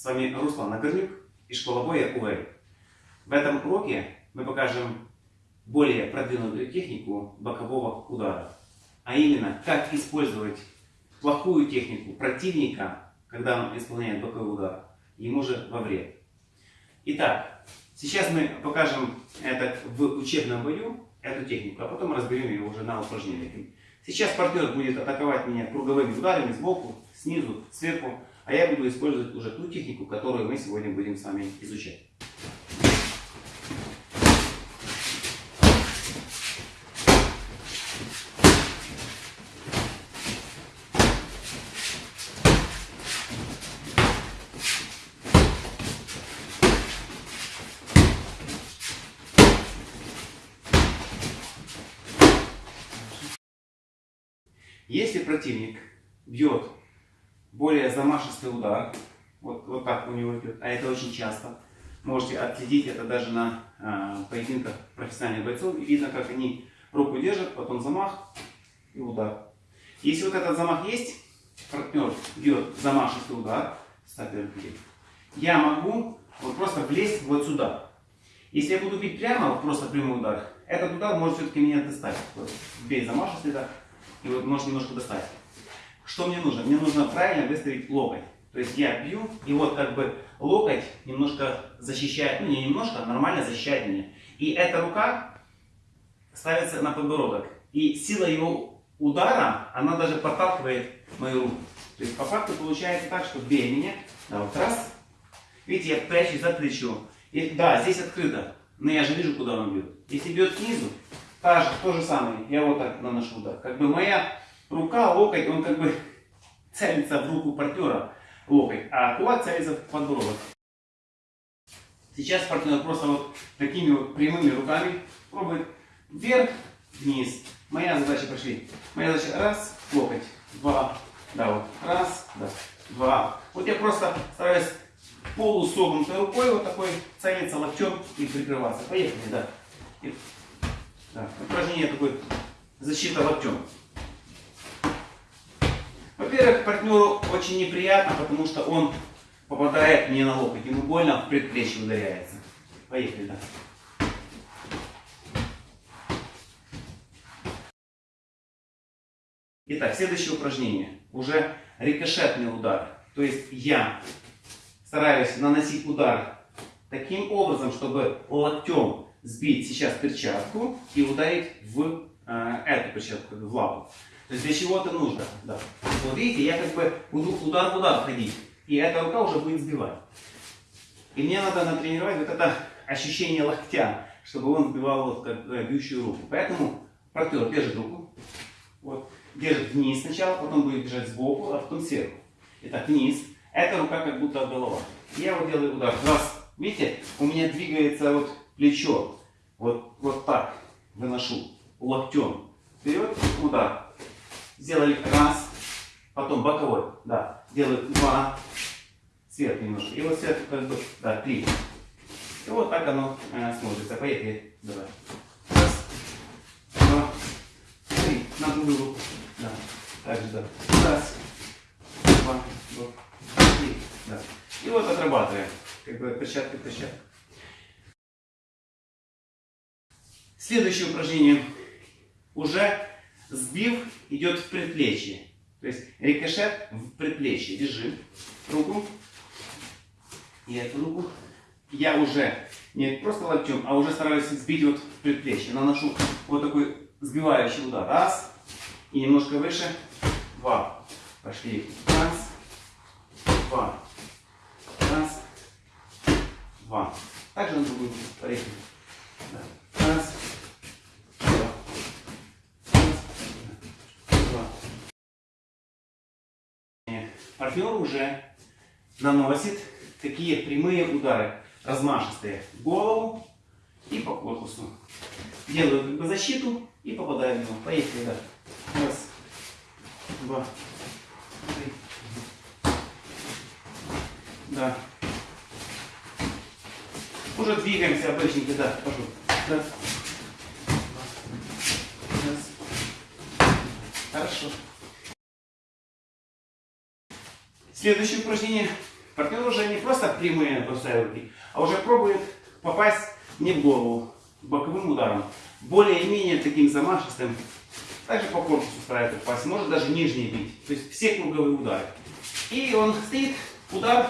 С вами Руслан Нагорнюк и школа боя УЭЛ. В этом уроке мы покажем более продвинутую технику бокового удара. А именно, как использовать плохую технику противника, когда он исполняет боковой удар, ему же во вред. Итак, сейчас мы покажем это в учебном бою, эту технику, а потом разберем ее уже на упражнениях. Сейчас партнер будет атаковать меня круговыми ударами сбоку, снизу, сверху, а я буду использовать уже ту технику, которую мы сегодня будем с вами изучать. Если противник бьет более замашистый удар, вот, вот так у него идет, а это очень часто, можете отследить это даже на э, поединках профессиональных бойцов, и видно, как они руку держат, потом замах и удар. Если вот этот замах есть, партнер бьет замашистый удар, стартер я могу вот просто влезть вот сюда. Если я буду бить прямо, вот просто прямой удар, этот удар может все-таки меня достать. Вот, бей замашистый удар и вот может немножко достать. Что мне нужно? Мне нужно правильно выставить локоть. То есть я бью, и вот как бы локоть немножко защищает, ну не немножко, а нормально защищает меня. И эта рука ставится на подбородок. И сила его удара, она даже подталкивает мою руку. То есть по факту получается так, что бей меня, да, вот раз. Видите, я прячусь за плечо. И, да, здесь открыто, но я же вижу, куда он бьет. Если бьет снизу, Та же, то же самое, я вот так наношу удар. Как бы моя рука, локоть, он как бы целится в руку партнера, локоть, а кулак целится в подбородок. Сейчас партнер просто вот такими вот прямыми руками пробует вверх, вниз. Моя задача пошли. Моя задача раз, локоть, два, да, вот, раз, да, два. Вот я просто стараюсь полусогнутой рукой вот такой целиться локтем и прикрываться. Поехали, да. Да. Упражнение такое защита локтем. Во-первых, партнеру очень неприятно, потому что он попадает не на локоть. Ему больно, в предплечье ударяется. Поехали, да. Итак, следующее упражнение. Уже рикошетный удар. То есть я стараюсь наносить удар таким образом, чтобы локтем сбить сейчас перчатку и ударить в э, эту перчатку, в лапу. То есть для чего это нужно? Да. Вот видите, я как бы буду удар в удар ходить, и эта рука уже будет сбивать. И мне надо натренировать вот это ощущение локтя, чтобы он сбивал вот как э, бьющую руку. Поэтому партнер держит руку, вот, держит вниз сначала, потом будет держать сбоку, а потом сверху. Итак, вниз. Эта рука как будто голова. Я вот делаю удар. Раз. Видите, у меня двигается вот плечо. Вот, вот так выношу локтем. Вперед, удар. Сделали раз, потом боковой. Да. Делаю два, сверху немножко. И вот сверху как бы, да, три. И вот так оно э, смотрится. Поехали. Давай. Раз, два, три. На другую руку. Да. Так же, да. Раз, два, два, три. Да. И вот отрабатываем. Как бы перчатка, перчатка. Следующее упражнение. Уже сбив идет в предплечье. То есть рикошет в предплечье. Держи руку. И эту руку. Я уже не просто локтем, а уже стараюсь сбить вот в предплечье. Наношу вот такой сбивающий удар. Раз. И немножко выше. Два. Пошли. Раз. Два. Раз. Два. Также на другую. Поехали. Раз. Партнер уже наносит такие прямые удары, размашистые в голову и по корпусу. Делаю как бы защиту и попадаю в него. Поехали, да. Раз, два, три. Да. Уже двигаемся обычненько, да, пошел. Раз, два, раз. Хорошо. Следующее упражнение. партнер уже не просто прямые бросает руки, а уже пробует попасть не в голову, боковым ударом. Более-менее таким замашистым. Также по корпусу старается попасть, может даже нижний бить. То есть все круговые удары. И он стоит, удар,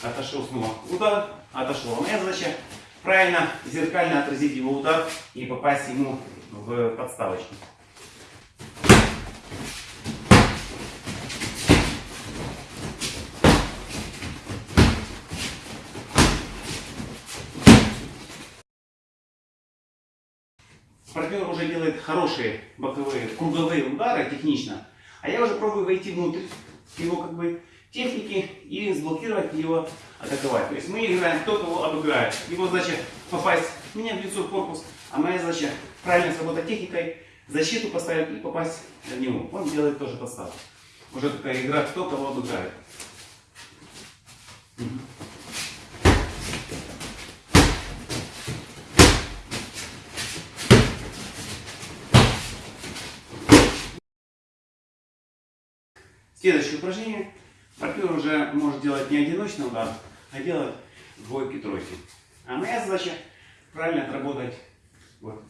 отошел снова, удар, отошел. А моя задача правильно, зеркально отразить его удар и попасть ему в подставочку. партнер уже делает хорошие боковые, круговые удары технично, а я уже пробую войти внутрь его как бы техники и сблокировать его, атаковать. То есть мы играем, кто кого обыграет. Его задача попасть мне в лицо, в корпус, а моя задача правильно сработать техникой, защиту поставить и попасть в него. Он делает тоже подставку. Уже такая игра, кто кого обыграет. Следующее упражнение. Партнер уже может делать не одиночный удар, а делать двойки-тройки. А моя задача правильно отработать вот,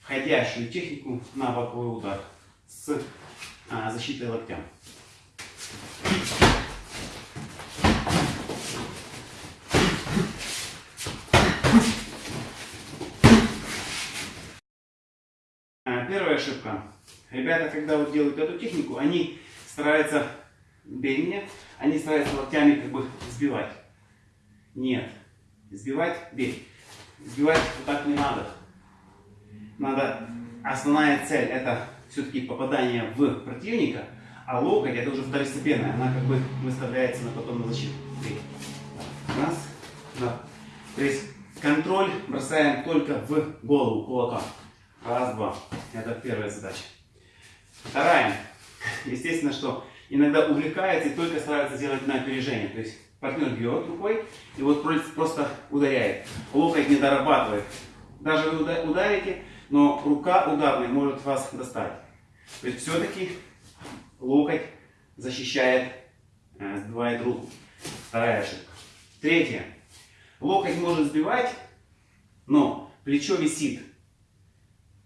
входящую технику на боковой удар с а, защитой локтя. А, первая ошибка. Ребята, когда вот делают эту технику, они стараются, бей меня, они стараются локтями как бы сбивать. Нет. Сбивать, бей. Сбивать вот так не надо. Надо, основная цель это все-таки попадание в противника, а локоть это уже второстепенная, она как бы выставляется на потом на защиту. Бей. Раз, два. То есть контроль бросаем только в голову кулака. Раз, два. Это первая задача. Вторая. Естественно, что иногда увлекается и только старается сделать на опережение. То есть партнер бьет рукой и вот просто ударяет. Локоть не дорабатывает. Даже вы ударите, но рука ударная может вас достать. То есть все-таки локоть защищает, э, сбивает руку. Вторая ошибка. Третье. Локоть может сбивать, но плечо висит.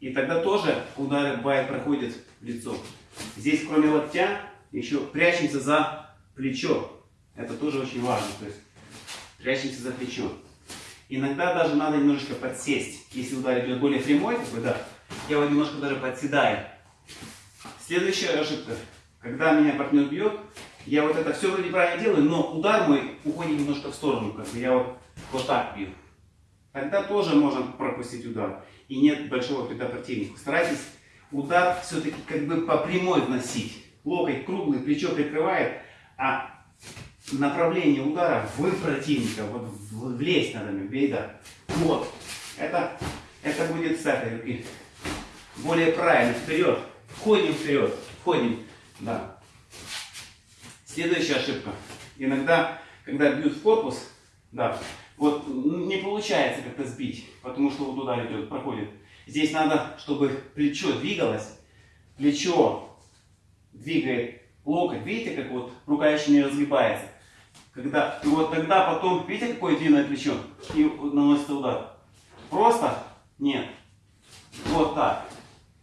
И тогда тоже удары бывает проходят в лицо. Здесь кроме локтя еще прячемся за плечо. Это тоже очень важно. То есть прячемся за плечо. Иногда даже надо немножечко подсесть. Если удар идет более прямой, такой, да, я вот немножко даже подседаю. Следующая ошибка. Когда меня партнер бьет, я вот это все вроде правильно делаю, но удар мой уходит немножко в сторону. Как бы я вот, вот так бью. Тогда тоже можно пропустить удар. И нет большого вреда противнику. Старайтесь удар все-таки как бы по прямой вносить. Локоть круглый, плечо прикрывает, а направление удара в противника, вот влезть надо мне, бей, да. Вот. Это, это будет с этой руки. Более правильно, вперед. Входим вперед, входим, да. Следующая ошибка. Иногда, когда бьют в корпус, да, вот не получается как-то сбить, потому что вот удар идет, проходит. Здесь надо, чтобы плечо двигалось. Плечо двигает локоть. Видите, как вот рука еще не разгибается. Когда, и вот тогда потом, видите, какое длинное плечо? И наносится удар. Просто? Нет. Вот так.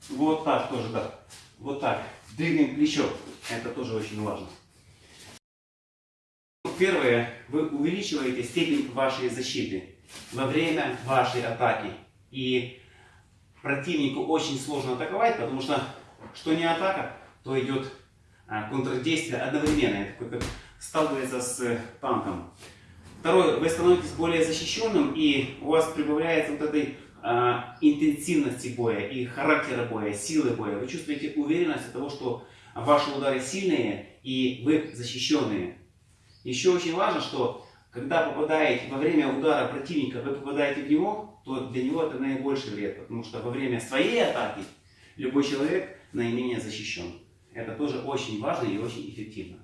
Вот так тоже, да. Вот так. Двигаем плечо. Это тоже очень важно. Первое, вы увеличиваете степень вашей защиты во время вашей атаки. И противнику очень сложно атаковать, потому что что не атака, то идет а, контрдействие одновременно, такой, как сталкивается с э, танком. Второе, вы становитесь более защищенным, и у вас прибавляется вот этой а, интенсивности боя и характера боя, силы боя. Вы чувствуете уверенность от того, что ваши удары сильные и вы защищенные. Еще очень важно, что когда попадаете во время удара противника, вы попадаете в него, то для него это наибольший вред, потому что во время своей атаки любой человек наименее защищен. Это тоже очень важно и очень эффективно.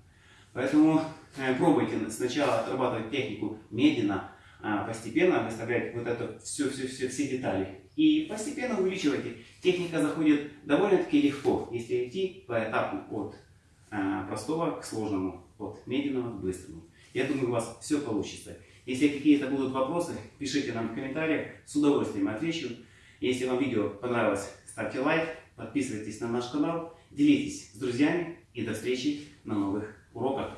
Поэтому э, пробуйте сначала отрабатывать технику медленно, а постепенно выставлять вот это все, все, все, все детали. И постепенно увеличивайте. Техника заходит довольно-таки легко, если идти по этапу от э, простого к сложному, от медленного к быстрому. Я думаю, у вас все получится. Если какие-то будут вопросы, пишите нам в комментариях, с удовольствием отвечу. Если вам видео понравилось, ставьте лайк, подписывайтесь на наш канал, Делитесь с друзьями и до встречи на новых уроках.